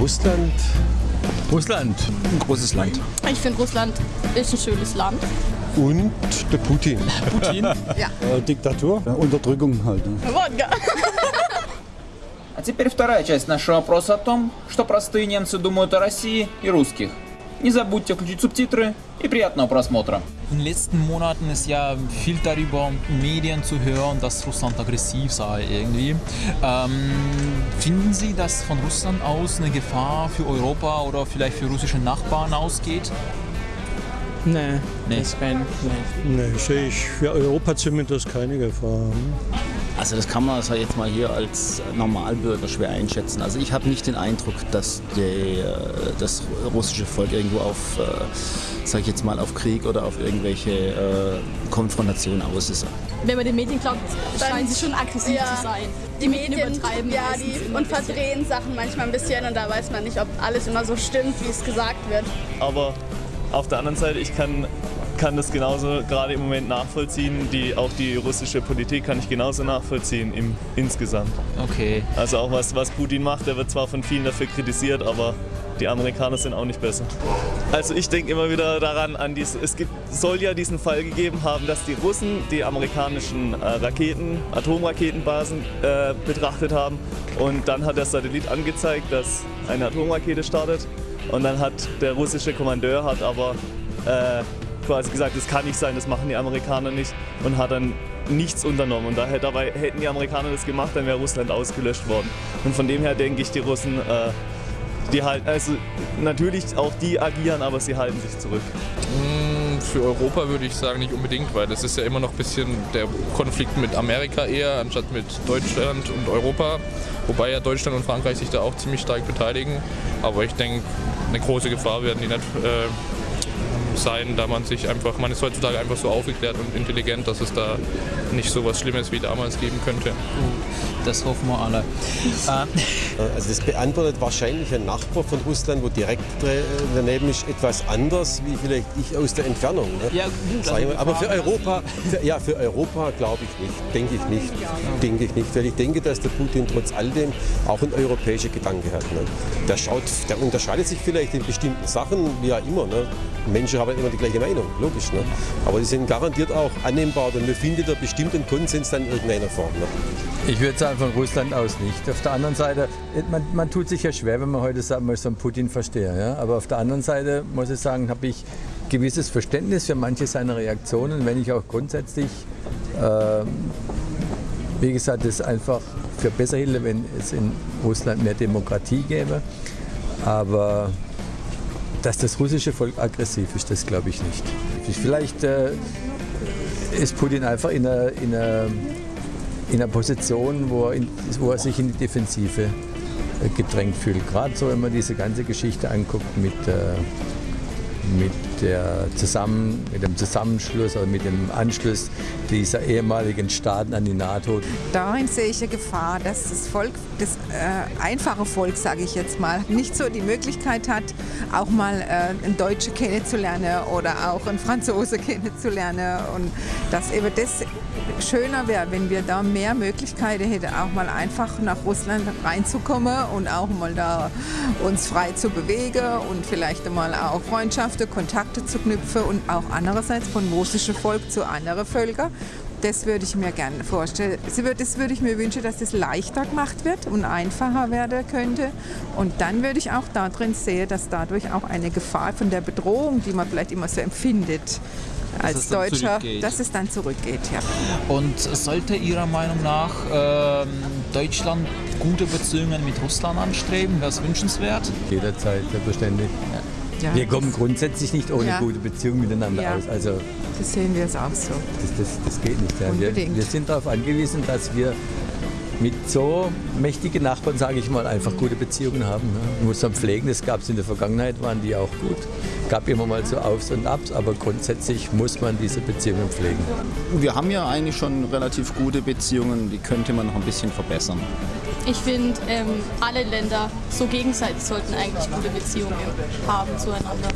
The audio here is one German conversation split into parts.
Russland. Russland, ein großes Land. Ich finde Russland ist ein schönes Land. Und der Putin. Putin? ja. Äh, Diktatur, ja, Unterdrückung halt. Ne? Wodka. А теперь вторая часть нашего опроса о том, что простые немцы думают о России и русских. Не забудьте включить субтитры и приятного просмотра. In den letzten Monaten ist ja viel darüber in Medien zu hören, dass Russland aggressiv sei irgendwie. Ähm, finden Sie, dass von Russland aus eine Gefahr für Europa oder vielleicht für russische Nachbarn ausgeht? Nee, Nee. das kein, nee. Nee, sehe ich für Europa zumindest keine Gefahr. Also das kann man also jetzt mal hier als Normalbürger schwer einschätzen. Also ich habe nicht den Eindruck, dass die, äh, das russische Volk irgendwo auf, äh, sag ich jetzt mal, auf Krieg oder auf irgendwelche äh, Konfrontationen aus ist. Wenn man den Medien glaubt, Dann- scheinen sie schon aggressiv Ja. zu sein. Die Medien übertreiben ja, die, und verdrehen Sachen manchmal ein bisschen und da weiß man nicht, ob alles immer so stimmt, wie es gesagt wird. Aber auf der anderen Seite, ich kann, kann das genauso gerade im Moment nachvollziehen. Die, auch die russische Politik kann ich genauso nachvollziehen im, insgesamt. Okay. Also auch was, was Putin macht, der wird zwar von vielen dafür kritisiert, aber die Amerikaner sind auch nicht besser. Also ich denke immer wieder daran, an dies, es gibt, soll ja diesen Fall gegeben haben, dass die Russen die amerikanischen äh, Raketen, Atomraketenbasen äh, betrachtet haben und dann hat der Satellit angezeigt, dass eine Atomrakete startet und dann hat der russische Kommandeur hat aber äh, quasi gesagt, das kann nicht sein, das machen die Amerikaner nicht und hat dann nichts unternommen. Und daher, dabei hätten die Amerikaner das gemacht, dann wäre Russland ausgelöscht worden. Und von dem her denke ich, die Russen, äh, die halten, also natürlich auch die agieren, aber sie halten sich zurück. Mm, Für Europa würde ich sagen nicht unbedingt, weil das ist ja immer noch ein bisschen der Konflikt mit Amerika eher, anstatt mit Deutschland und Europa. Wobei ja Deutschland und Frankreich sich da auch ziemlich stark beteiligen. Aber ich denke, eine große Gefahr werden die nicht äh, sein, da man sich einfach, man ist heutzutage einfach so aufgeklärt und intelligent, dass es da nicht so was Schlimmes wie damals geben könnte. Das hoffen wir alle. Ähm, Also das beantwortet wahrscheinlich ein Nachbar von Russland, wo direkt äh, daneben ist, etwas anders, wie vielleicht ich aus der Entfernung. Ne? Ja, gut, also mal. Aber für Europa, für, ja, für Europa glaube ich nicht, denke ich nicht, denke ich nicht, weil ich denke, dass der Putin trotz all dem auch ein europäischer Gedanke hat. Ne? Der schaut, der unterscheidet sich vielleicht in bestimmten Sachen, wie auch immer. Ne? Menschen haben immer die gleiche Meinung, logisch. Ne? Aber die sind garantiert auch annehmbar und wir finden da bestimmt einen Konsens dann in irgendeiner Form. Ne? Ich würde sagen, von Russland aus nicht. Auf der anderen Seite, man, man tut sich ja schwer, wenn man heute sagen so einen Putin verstehe. Ja? Aber auf der anderen Seite muss ich sagen, habe ich gewisses Verständnis für manche seiner Reaktionen, wenn ich auch grundsätzlich, ähm, wie gesagt, es einfach für besser hielt, wenn es in Russland mehr Demokratie gäbe. Aber dass das russische Volk aggressiv ist, das glaube ich nicht. Vielleicht äh, ist Putin einfach in einer, in einer, in einer Position, wo er, in, wo er sich in die Defensive äh, gedrängt fühlt. Gerade so, wenn man diese ganze Geschichte anguckt mit, äh, mit, der Zusammen, mit dem Zusammenschluss oder mit dem Anschluss dieser ehemaligen Staaten an die NATO. Darin sehe ich eine Gefahr, dass das Volk, das äh, einfache Volk, sage ich jetzt mal, nicht so die Möglichkeit hat, auch mal äh, einen Deutsche kennenzulernen oder auch einen Franzose kennenzulernen. Und dass eben das schöner wäre, wenn wir da mehr Möglichkeiten hätten, auch mal einfach nach Russland reinzukommen und auch mal da uns frei zu bewegen und vielleicht mal auch Freundschaften, Kontakte zu knüpfen und auch andererseits von russischem Volk zu anderen Völkern. Das würde ich mir gerne vorstellen. Das würde, ich mir wünschen, dass das leichter gemacht wird und einfacher werden könnte. Und dann würde ich auch darin sehen, dass dadurch auch eine Gefahr von der Bedrohung, die man vielleicht immer so empfindet, als Deutscher, dass es dann zurückgeht. Ja. Und sollte Ihrer Meinung nach ähm, Deutschland gute Beziehungen mit Russland anstreben? Wäre es wünschenswert? Jederzeit, selbstverständlich. Ja, Wir kommen grundsätzlich nicht ohne Ja. gute Beziehungen miteinander Ja. aus. Also Das sehen wir es auch so. das, das, das geht nicht. Ja. Wir, Unbedingt. wir sind darauf angewiesen, dass wir mit so mächtigen Nachbarn, sage ich mal, einfach gute Beziehungen haben. Ne? Man muss man pflegen, das gab es in der Vergangenheit, waren die auch gut. Gab immer mal so Aufs und Abs, aber grundsätzlich muss man diese Beziehungen pflegen. Wir haben ja eigentlich schon relativ gute Beziehungen, die könnte man noch ein bisschen verbessern. Ich finde, ähm, alle Länder so gegenseitig sollten eigentlich gute Beziehungen haben zueinander.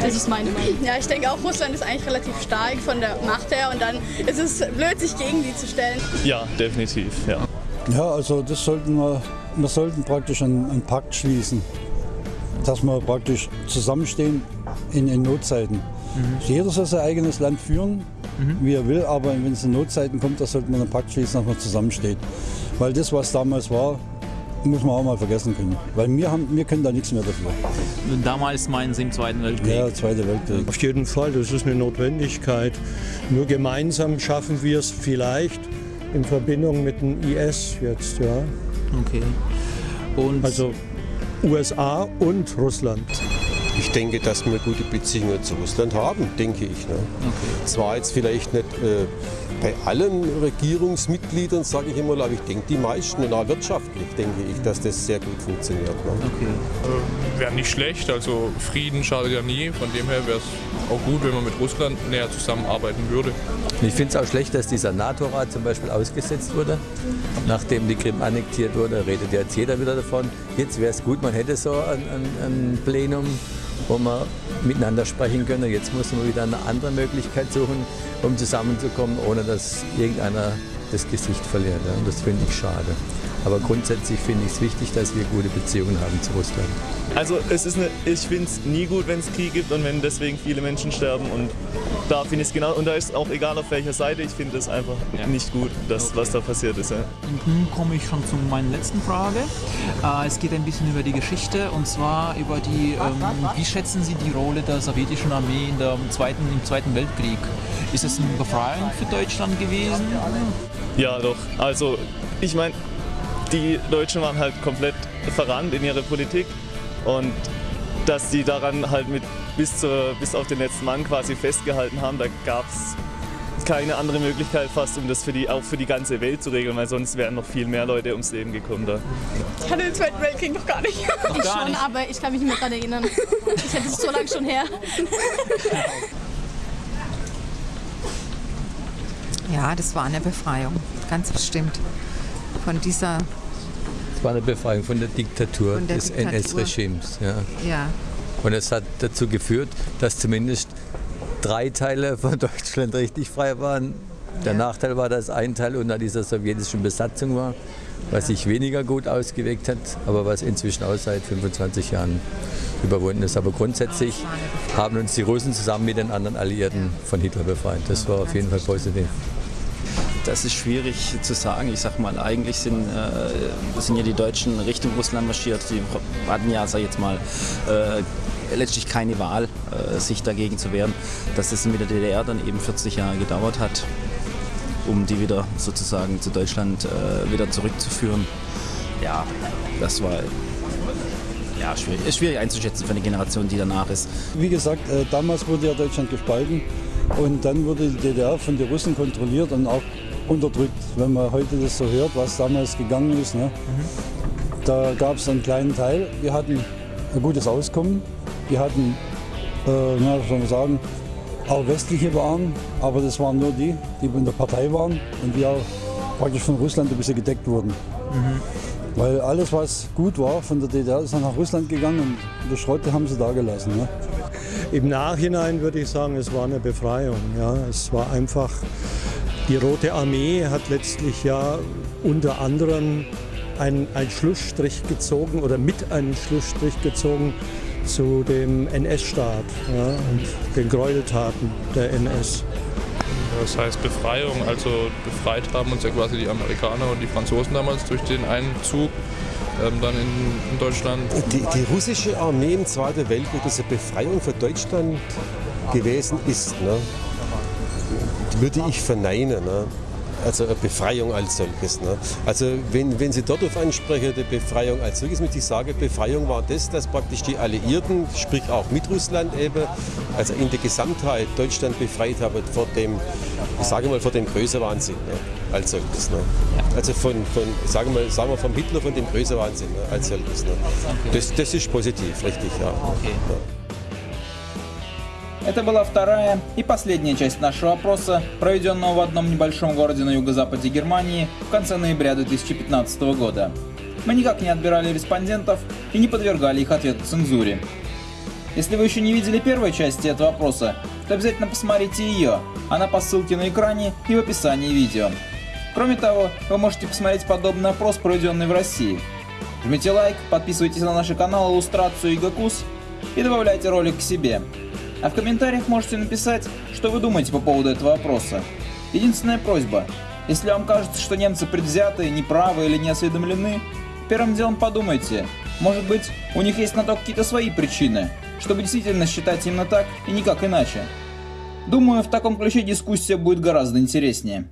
Das ist meine Meinung. Ja, ich denke auch, Russland ist eigentlich relativ stark von der Macht her und dann ist es blöd, sich gegen die zu stellen. Ja, definitiv, ja. Ja, also das sollten wir wir sollten praktisch einen, einen Pakt schließen, dass wir praktisch zusammenstehen in, in Notzeiten. Jeder soll sein eigenes Land führen, wie er will, aber wenn es in Notzeiten kommt, da sollte man einen Pakt schließen, dass man zusammensteht. Weil das, was damals war, muss man auch mal vergessen können. Weil wir, haben, wir können da nichts mehr dafür. Damals meinen Sie im Zweiten Weltkrieg? Ja, Zweiter Weltkrieg. Auf jeden Fall, das ist eine Notwendigkeit. Nur gemeinsam schaffen wir es vielleicht in Verbindung mit dem IS jetzt, ja. Okay. Und Also USA und Russland. Ich denke, dass wir gute Beziehungen zu Russland haben, denke ich. Ne? Zwar jetzt vielleicht nicht äh, bei allen Regierungsmitgliedern, sage ich immer, aber ich denke, die meisten, und auch wirtschaftlich, denke ich, dass das sehr gut funktioniert. Ne? Äh, Wäre nicht schlecht, also Frieden schadet ja nie. Von dem her wäre es auch gut, wenn man mit Russland näher zusammenarbeiten würde. Ich finde es auch schlecht, dass dieser NATO-Rat zum Beispiel ausgesetzt wurde, nachdem die Krim annektiert wurde. Redet jetzt jeder wieder davon. Jetzt wäre es gut, man hätte so ein, ein, ein Plenum, wo man miteinander sprechen könnte. Jetzt muss man wieder eine andere Möglichkeit suchen, um zusammenzukommen, ohne dass irgendeiner das Gesicht verliert. Ja. Und das finde ich schade. Aber grundsätzlich finde ich es wichtig, dass wir gute Beziehungen haben zu Russland. Also es ist eine, ich finde es nie gut, wenn es Krieg gibt und wenn deswegen viele Menschen sterben. Und da finde ich es genau, und da ist auch egal auf welcher Seite, ich finde es einfach nicht gut, das, was da passiert ist. Ja. Nun komme ich schon zu meiner letzten Frage. Äh, es geht ein bisschen über die Geschichte und zwar über die, ähm, wie schätzen Sie die Rolle der sowjetischen Armee in der zweiten, im Zweiten Weltkrieg? Ist es eine Befreiung für Deutschland gewesen? Ja, doch. Also, ich meine, die Deutschen waren halt komplett verrannt in ihre Politik und dass die daran halt mit bis, zur, bis auf den letzten Mann quasi festgehalten haben, da gab es keine andere Möglichkeit fast, um das für die, auch für die ganze Welt zu regeln, weil sonst wären noch viel mehr Leute ums Leben gekommen da. Ich hatte den Zweiten Weltkrieg noch gar nicht. ich schon, aber ich kann mich nicht mehr daran erinnern. Ich hätte es so lange schon her. Ja, das war eine Befreiung, ganz bestimmt. Von dieser, Es war eine Befreiung von der Diktatur Von der des. NS-Regimes. Ja. ja, Und es hat dazu geführt, dass zumindest drei Teile von Deutschland richtig frei waren. Der Ja. Nachteil war, dass ein Teil unter dieser sowjetischen Besatzung war, was sich weniger gut ausgewirkt hat, aber was inzwischen auch seit 25 Jahren überwunden ist. Aber grundsätzlich haben uns die Russen zusammen mit den anderen Alliierten von Hitler befreit. Das war auf jeden Fall positiv. Das ist schwierig zu sagen. Ich sag mal, eigentlich sind, äh, sind ja die Deutschen Richtung Russland marschiert. Die hatten ja, sag ich jetzt mal, äh, letztlich keine Wahl, äh, sich dagegen zu wehren. Dass das mit der DDR dann eben 40 Jahre gedauert hat, um die wieder sozusagen zu Deutschland äh, wieder zurückzuführen. Ja, das war ja, schwierig, schwierig einzuschätzen für eine Generation, die danach ist. Wie gesagt, äh, damals wurde ja Deutschland gespalten und dann wurde die DDR von den Russen kontrolliert und auch unterdrückt. Wenn man heute das so hört, was damals gegangen ist, ne? da gab es einen kleinen Teil, die hatten ein gutes Auskommen, die hatten, äh, na, soll man sagen, auch westliche Waren, aber das waren nur die, die in der Partei waren und die auch praktisch von Russland ein bisschen gedeckt wurden. Weil alles, was gut war von der DDR, ist dann nach Russland gegangen und die Schrotte haben sie da gelassen. Ne? Im Nachhinein würde ich sagen, es war eine Befreiung. Ja. Es war einfach, die Rote Armee hat letztlich ja unter anderem einen, einen Schlussstrich gezogen oder mit einem Schlussstrich gezogen zu dem NS-Staat ja, und den Gräueltaten der NS. Das heißt Befreiung, also befreit haben uns ja quasi die Amerikaner und die Franzosen damals durch den Einzug ähm, dann in, in Deutschland. Die, die russische Armee im Zweiten Weltkrieg, das eine Befreiung für Deutschland gewesen ist, ne, würde ich verneinen. Ne? Also eine Befreiung als solches. Ne? Also wenn, wenn Sie dort auf ansprechen, die Befreiung als solches, muss ich sagen, Befreiung war das, dass praktisch die Alliierten, sprich auch mit Russland eben, also in der Gesamtheit Deutschland befreit haben vor dem, ich sage mal, vor dem Größenwahnsinn ne? als solches. Ne? Also von, von sagen, wir, sagen wir vom Hitler, von dem Größenwahnsinn ne? als solches. Ne? Das, das ist positiv, richtig, ja. ja. Это была вторая и последняя часть нашего опроса, проведенного в одном небольшом городе на юго-западе Германии в конце ноября 2015 года. Мы никак не отбирали респондентов и не подвергали их ответу цензуре. Если вы еще не видели первой части этого опроса, то обязательно посмотрите ее, она по ссылке на экране и в описании видео. Кроме того, вы можете посмотреть подобный опрос, проведенный в России. Жмите лайк, подписывайтесь на наш канал Иллюстрацию и Гакус и добавляйте ролик к себе. А в комментариях можете написать, что вы думаете по поводу этого вопроса. Единственная просьба, если вам кажется, что немцы предвзяты, неправы или не осведомлены, первым делом подумайте, может быть, у них есть на то какие-то свои причины, чтобы действительно считать именно так и никак иначе. Думаю, в таком ключе дискуссия будет гораздо интереснее.